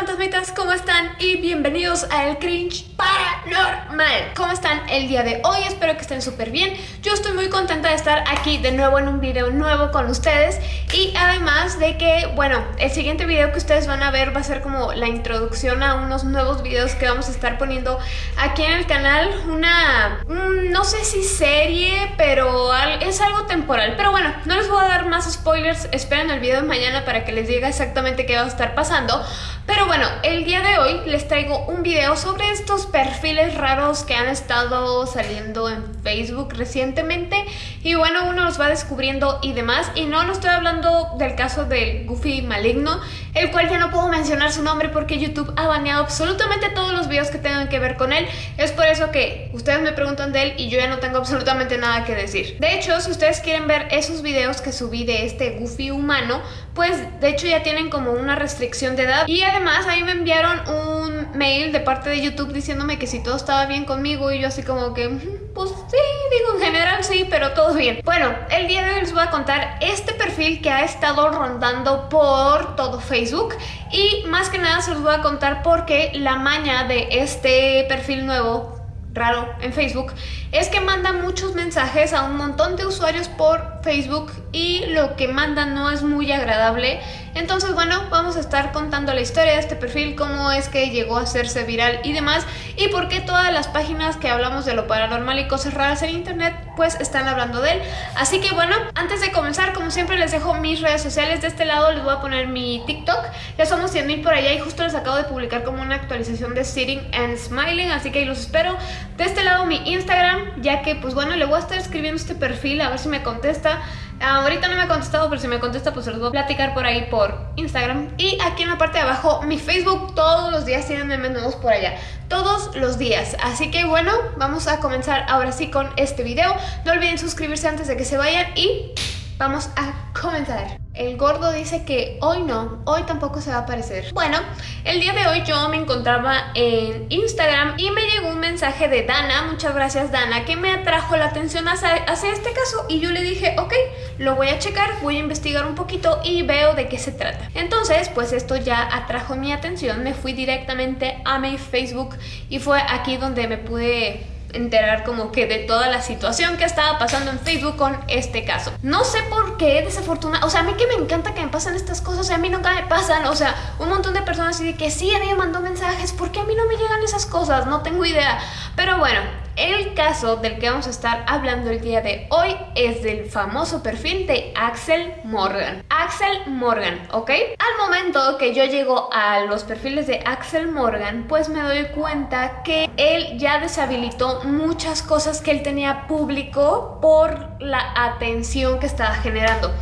fantasmitas, ¿cómo están? Y bienvenidos a El Cringe Paranormal. ¿Cómo están el día de hoy? Espero que estén súper bien. Yo estoy muy contenta de estar aquí de nuevo en un video nuevo con ustedes. Y además de que, bueno, el siguiente video que ustedes van a ver va a ser como la introducción a unos nuevos videos que vamos a estar poniendo aquí en el canal. Una, mm, no sé si serie, pero es algo temporal. Pero bueno, no les voy a dar más spoilers. Esperen el video de mañana para que les diga exactamente qué va a estar pasando pero bueno, el día de hoy les traigo un video sobre estos perfiles raros que han estado saliendo en Facebook recientemente y bueno, uno los va descubriendo y demás. Y no, no estoy hablando del caso del Goofy maligno el cual ya no puedo mencionar su nombre porque YouTube ha baneado absolutamente todos los videos que tengan que ver con él. Es por eso que ustedes me preguntan de él y yo ya no tengo absolutamente nada que decir. De hecho, si ustedes quieren ver esos videos que subí de este Goofy humano pues de hecho ya tienen como una restricción de edad. Y además ahí me enviaron un mail de parte de YouTube diciéndome que si todo estaba bien conmigo y yo así como que pues sí, digo en general sí, pero todo bien. Bueno, el día de hoy les voy a contar este perfil que ha estado rondando por todo Facebook y más que nada se los voy a contar porque la maña de este perfil nuevo raro en Facebook es que manda muchos mensajes a un montón de usuarios por Facebook y lo que manda no es muy agradable entonces bueno, vamos a estar contando la historia de este perfil, cómo es que llegó a hacerse viral y demás y por qué todas las páginas que hablamos de lo paranormal y cosas raras en internet pues están hablando de él. Así que bueno, antes de comenzar, como siempre les dejo mis redes sociales. De este lado les voy a poner mi TikTok. Ya somos 100.000 por allá y justo les acabo de publicar como una actualización de Sitting and Smiling, así que ahí los espero. De este lado mi Instagram, ya que pues bueno, le voy a estar escribiendo este perfil a ver si me contesta. Ahorita no me ha contestado, pero si me contesta pues se los voy a platicar por ahí por Instagram. Y aquí en la parte de abajo mi Facebook, todos los días tienen memes nuevos por allá todos los días. Así que bueno, vamos a comenzar ahora sí con este video. No olviden suscribirse antes de que se vayan y vamos a comenzar. El gordo dice que hoy no, hoy tampoco se va a aparecer. Bueno, el día de hoy yo me encontraba en Instagram y me llegó un mensaje de Dana, muchas gracias Dana, que me atrajo la atención hacia, este caso y yo le dije, ok, lo voy a checar, voy a investigar un poquito y veo de qué se trata. Entonces, pues esto ya atrajo mi atención, me fui directamente a mi Facebook y fue aquí donde me pude enterar como que de toda la situación que estaba pasando en Facebook con este caso. No sé por qué, desafortunadamente, o sea, a mí que me encanta que me pasen estas cosas, a mí nunca me pasan, o sea, un montón de personas y que sí, a mí me mandó mensajes, ¿por qué a mí no me llegan esas cosas? No tengo idea. Pero bueno, el caso del que vamos a estar hablando el día de hoy es del famoso perfil de Axel Morgan. Axel Morgan, ¿ok? Al momento que yo llego a los perfiles de Axel Morgan, pues me doy cuenta que él ya deshabilitó muchas cosas que él tenía público por la atención que estaba generando.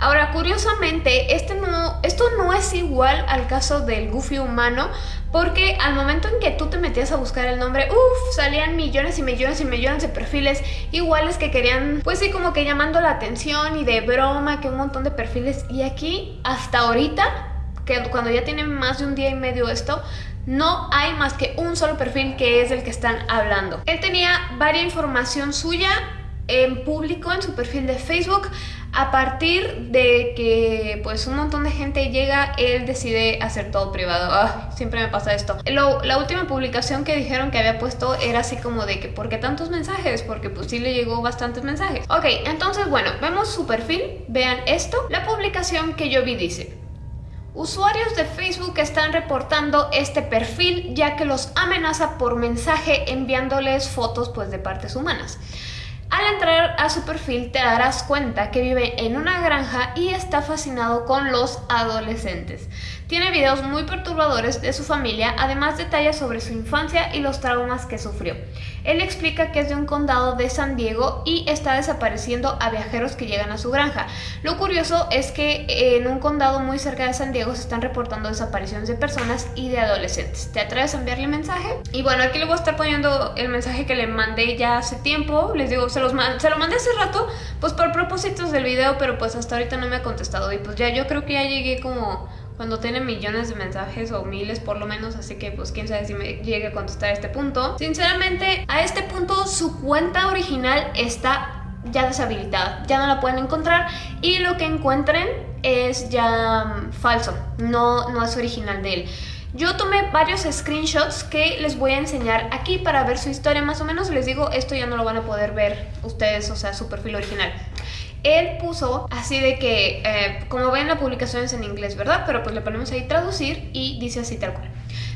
Ahora, curiosamente, este no, esto no es igual al caso del Goofy humano, porque al momento en que tú te metías a buscar el nombre, uff, salían millones y millones y millones de perfiles iguales que querían, pues sí, como que llamando la atención y de broma, que un montón de perfiles. Y aquí, hasta ahorita, que cuando ya tienen más de un día y medio esto, no hay más que un solo perfil que es el que están hablando. Él tenía varias información suya en público en su perfil de Facebook a partir de que pues un montón de gente llega, él decide hacer todo privado. siempre me pasa esto. la última publicación que dijeron que había puesto era así como de que ¿por qué tantos mensajes? Porque pues sí le llegó bastantes mensajes. Ok, entonces bueno, vemos su perfil, vean esto. La publicación que yo vi dice Usuarios de Facebook están reportando este perfil ya que los amenaza por mensaje enviándoles fotos pues de partes humanas. A su perfil te darás cuenta que vive en una granja y está fascinado con los adolescentes. Tiene videos muy perturbadores de su familia, además detalles sobre su infancia y los traumas que sufrió. Él explica que es de un condado de San Diego y está desapareciendo a viajeros que llegan a su granja. Lo curioso es que en un condado muy cerca de San Diego se están reportando desapariciones de personas y de adolescentes. ¿Te atreves a enviarle mensaje? Y bueno, aquí le voy a estar poniendo el mensaje que le mandé ya hace tiempo. Les digo, se, los se lo mandé hace rato, pues por propósitos del video, pero pues hasta ahorita no me ha contestado. Y pues ya yo creo que ya llegué como cuando tiene millones de mensajes o miles por lo menos, así que pues quién sabe si me llegue a contestar a este punto. Sinceramente, a este punto su cuenta original está ya deshabilitada, ya no la pueden encontrar y lo que encuentren es ya mm, falso, no, no es original de él. Yo tomé varios screenshots que les voy a enseñar aquí para ver su historia más o menos. Les digo, esto ya no lo van a poder ver ustedes, o sea, su perfil original. Él puso así de que, eh, como ven la publicación es en inglés, ¿verdad? Pero pues le ponemos ahí traducir y dice así tal cual.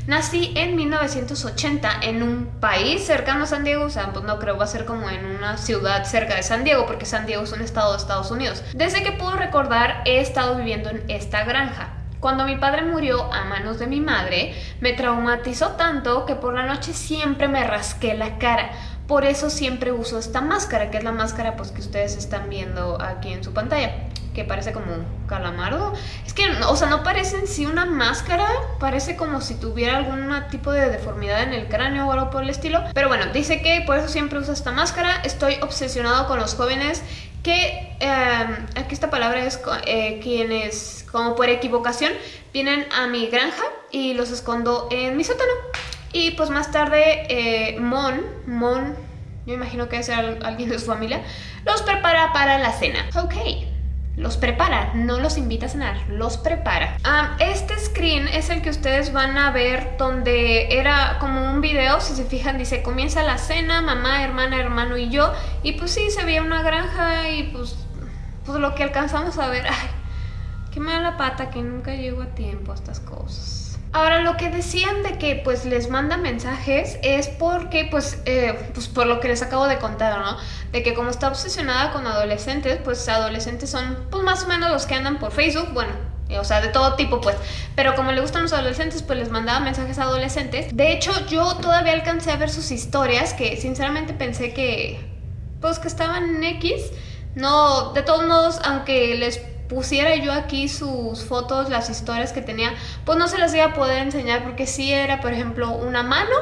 Nací en 1980 en un país cercano a San Diego, o sea, pues no creo, va a ser como en una ciudad cerca de San Diego, porque San Diego es un estado de Estados Unidos. Desde que puedo recordar, he estado viviendo en esta granja. Cuando mi padre murió a manos de mi madre, me traumatizó tanto que por la noche siempre me rasqué la cara. Por eso siempre uso esta máscara, que es la máscara pues, que ustedes están viendo aquí en su pantalla que parece como un calamardo. Es que, o sea, no parece en sí una máscara, parece como si tuviera algún tipo de deformidad en el cráneo o algo por el estilo. Pero bueno, dice que por eso siempre usa esta máscara. Estoy obsesionado con los jóvenes que, em, aquí esta palabra es eh, quienes, como por equivocación, vienen a mi granja y los escondo en mi sótano. Y pues más tarde, eh, Mon, Mon, yo imagino que es alguien de su familia, los prepara para la cena. Ok, los prepara, no los invita a cenar, los prepara. Este screen es el que ustedes van a ver donde era como un video, si se fijan dice comienza la cena, mamá, hermana, hermano y yo. Y pues sí, se veía una granja y pues, pues lo que alcanzamos a ver, ay, qué mala pata que nunca llego a tiempo a estas cosas. Ahora, lo que decían de que pues les manda mensajes es porque, pues, eh, pues por lo que les acabo de contar, ¿no? De que como está obsesionada con adolescentes, pues adolescentes son pues más o menos los que andan por Facebook, bueno, eh, o sea, de todo tipo, pues. Pero como le gustan los adolescentes, pues les mandaba mensajes a adolescentes. De hecho, yo todavía alcancé a ver sus historias, que sinceramente pensé que, pues, que estaban en X. No, de todos modos, aunque les pusiera yo aquí sus fotos, las historias que tenía, pues no se las iba a poder enseñar porque sí era, por ejemplo, una mano,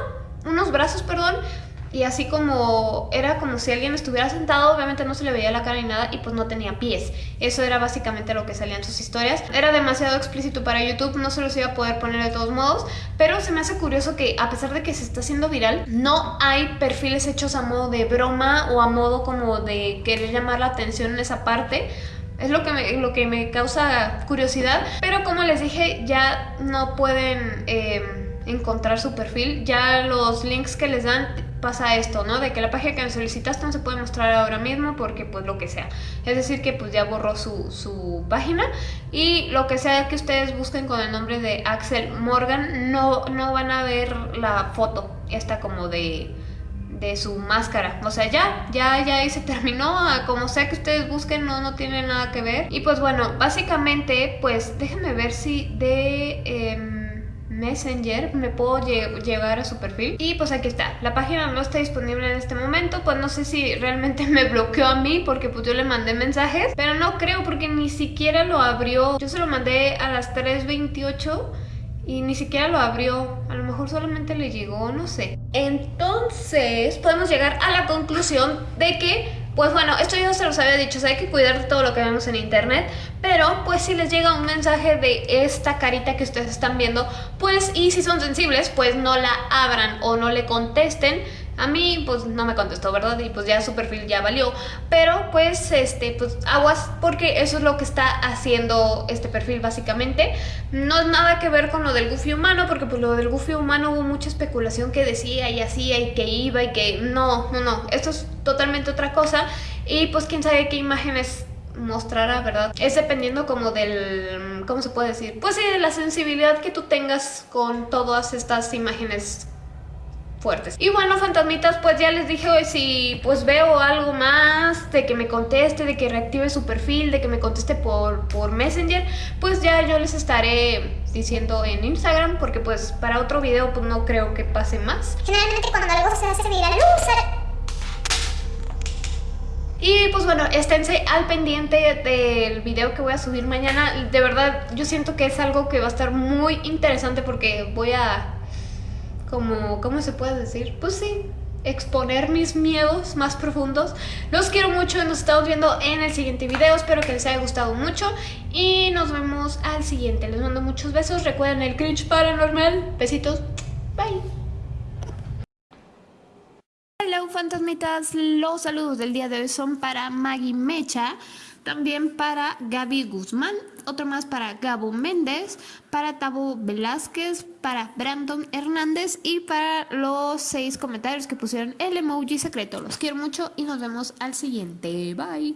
unos brazos, perdón, y así como era como si alguien estuviera sentado, obviamente no se le veía la cara ni nada y pues no tenía pies. Eso era básicamente lo que salía en sus historias. Era demasiado explícito para YouTube, no se los iba a poder poner de todos modos, pero se me hace curioso que a pesar de que se está haciendo viral, no hay perfiles hechos a modo de broma o a modo como de querer llamar la atención en esa parte. Es lo que me, lo que me causa curiosidad. Pero como les dije, ya no pueden em, encontrar su perfil. Ya los links que les dan pasa esto, ¿no? De que la página que me solicitaste no se puede mostrar ahora mismo porque pues lo que sea. Es decir que pues ya borró su, su página y lo que sea que ustedes busquen con el nombre de Axel Morgan no, no van a ver la foto esta como de de su máscara. O sea, ya, ya, ya ahí se terminó. Como sea que ustedes busquen, no, no tiene nada que ver. Y pues bueno, básicamente, pues déjenme ver si de... Em, Messenger me puedo llevar a su perfil y pues aquí está, la página no está disponible en este momento pues no sé si realmente me bloqueó a mí porque pues yo le mandé mensajes pero no creo porque ni siquiera lo abrió yo se lo mandé a las 3.28 y ni siquiera lo abrió. A lo mejor solamente le llegó, no sé. Entonces podemos llegar a la conclusión de que pues bueno, esto yo se los había dicho, hay que cuidar de todo lo que vemos en internet, pero pues si les llega un mensaje de esta carita que ustedes están viendo, pues y si son sensibles, pues no la abran o no le contesten, a mí pues no me contestó, ¿verdad? Y pues ya su perfil ya valió. Pero pues este, pues aguas porque eso es lo que está haciendo este perfil básicamente. No es nada que ver con lo del Goofy humano porque pues lo del Goofy humano hubo mucha especulación que decía y hacía y que iba y que no, no, no. Esto es totalmente otra cosa y pues quién sabe qué imágenes mostrará, ¿verdad? Es dependiendo como del, ¿cómo se puede decir? Pues sí, de la sensibilidad que tú tengas con todas estas imágenes fuertes. Y bueno, fantasmitas, pues ya les dije hoy si pues veo algo más de que me conteste, de que reactive su perfil, de que me conteste por, por Messenger, pues ya yo les estaré diciendo en Instagram, porque pues para otro video pues no creo que pase más. Generalmente cuando algo se hace viral, y pues bueno, esténse al pendiente del video que voy a subir mañana. De verdad, yo siento que es algo que va a estar muy interesante porque voy a como, ¿cómo se puede decir? Pues sí, exponer mis miedos más profundos. Los quiero mucho, nos estamos viendo en el siguiente video, espero que les haya gustado mucho y nos vemos al siguiente. Les mando muchos besos, recuerden el cringe paranormal, besitos, bye. Hola fantasmitas, los saludos del día de hoy son para Maggie Mecha También para Gaby Guzmán, otro más para Gabo Méndez, para Tabo Velázquez, para Brandon Hernández y para los seis comentarios que pusieron el emoji secreto. Los quiero mucho y nos vemos al siguiente. Bye.